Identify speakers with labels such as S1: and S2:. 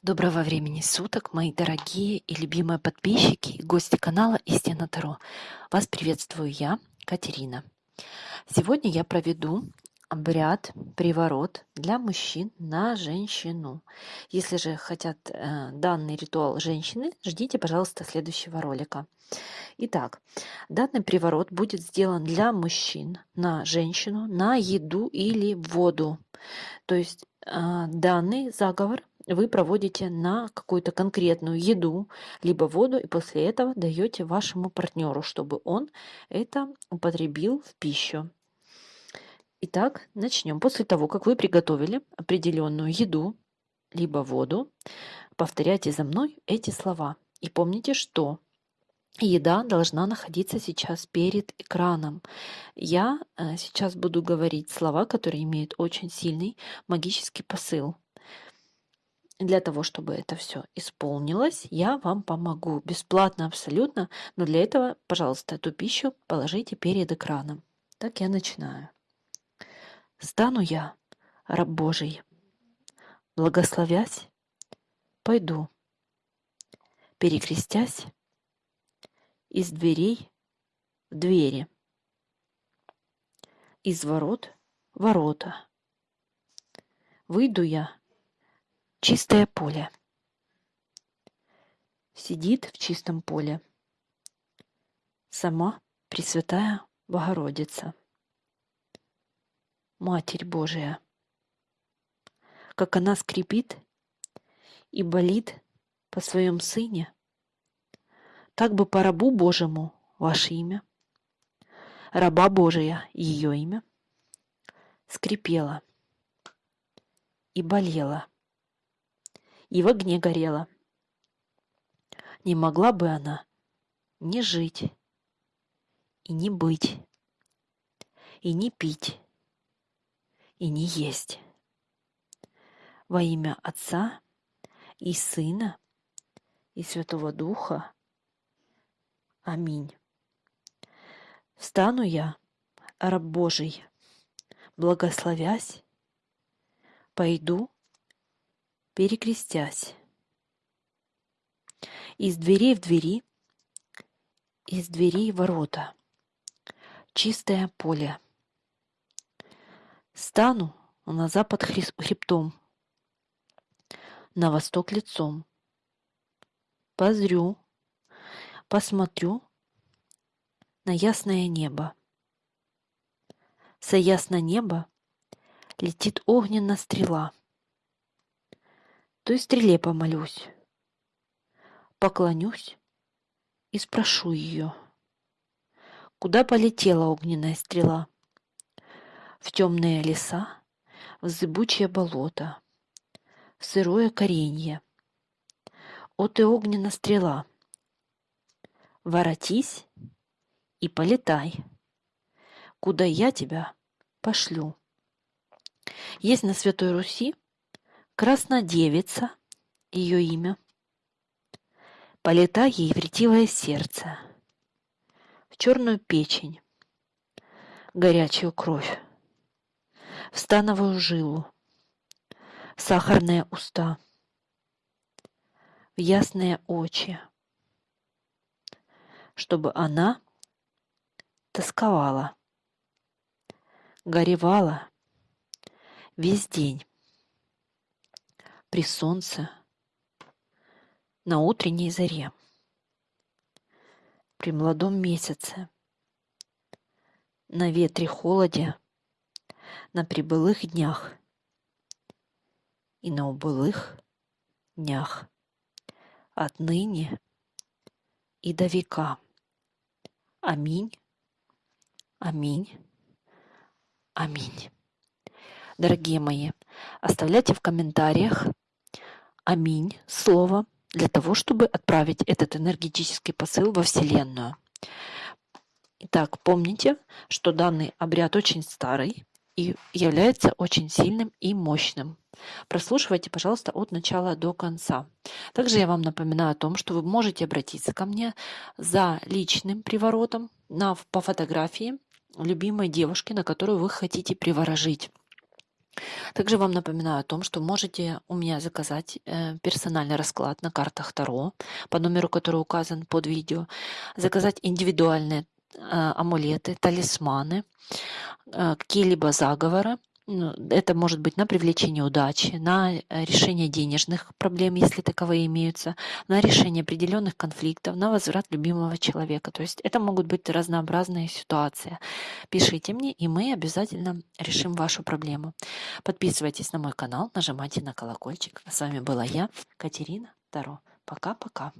S1: Доброго времени суток, мои дорогие и любимые подписчики и гости канала Истина Таро. Вас приветствую я, Катерина. Сегодня я проведу обряд приворот для мужчин на женщину. Если же хотят э, данный ритуал женщины, ждите, пожалуйста, следующего ролика. Итак, данный приворот будет сделан для мужчин на женщину, на еду или воду. То есть э, данный заговор вы проводите на какую-то конкретную еду, либо воду, и после этого даете вашему партнеру, чтобы он это употребил в пищу. Итак, начнем. После того, как вы приготовили определенную еду, либо воду, повторяйте за мной эти слова. И помните, что еда должна находиться сейчас перед экраном. Я э, сейчас буду говорить слова, которые имеют очень сильный магический посыл. Для того, чтобы это все исполнилось, я вам помогу бесплатно абсолютно, но для этого, пожалуйста, эту пищу положите перед экраном. Так я начинаю. Стану я, раб Божий, благословясь, пойду, перекрестясь из дверей в двери, из ворот ворота. Выйду я Чистое поле. Сидит в чистом поле. Сама Пресвятая Богородица, Матерь Божия, как она скрипит и болит по своем Сыне, так бы по рабу Божьему ваше имя, раба Божия ее имя, скрипела и болела и в огне горела. Не могла бы она не жить, и не быть, и не пить, и не есть. Во имя Отца и Сына и Святого Духа. Аминь. Встану я, раб Божий, благословясь, пойду перекрестясь. Из дверей в двери, из дверей ворота, чистое поле. Стану на запад хребтом, на восток лицом. Позрю, посмотрю на ясное небо. Со ясно неба летит огненная стрела — той стреле помолюсь, поклонюсь и спрошу ее, куда полетела огненная стрела? В темные леса, в зыбучее болото, в сырое коренье. О ты огненная стрела, воротись и полетай, куда я тебя пошлю. Есть на Святой Руси Краснодевица, ее имя. Полета ей в ретивое сердце, в черную печень, горячую кровь, в становую жилу, в сахарные уста, в ясные очи, чтобы она тосковала, горевала. Весь день при солнце, на утренней заре, при молодом месяце, на ветре холоде, на прибылых днях и на убылых днях, отныне и до века. Аминь, аминь, аминь. Дорогие мои, оставляйте в комментариях аминь слово для того, чтобы отправить этот энергетический посыл во Вселенную. Итак, помните, что данный обряд очень старый и является очень сильным и мощным. Прослушивайте, пожалуйста, от начала до конца. Также я вам напоминаю о том, что вы можете обратиться ко мне за личным приворотом на, по фотографии любимой девушки, на которую вы хотите приворожить. Также вам напоминаю о том, что можете у меня заказать э, персональный расклад на картах Таро по номеру, который указан под видео, заказать индивидуальные э, амулеты, талисманы, э, какие-либо заговоры, это может быть на привлечение удачи, на э, решение денежных проблем, если таковые имеются, на решение определенных конфликтов, на возврат любимого человека. То есть это могут быть разнообразные ситуации. Пишите мне, и мы обязательно решим вашу проблему. Подписывайтесь на мой канал, нажимайте на колокольчик. С вами была я, Катерина Таро. Пока-пока.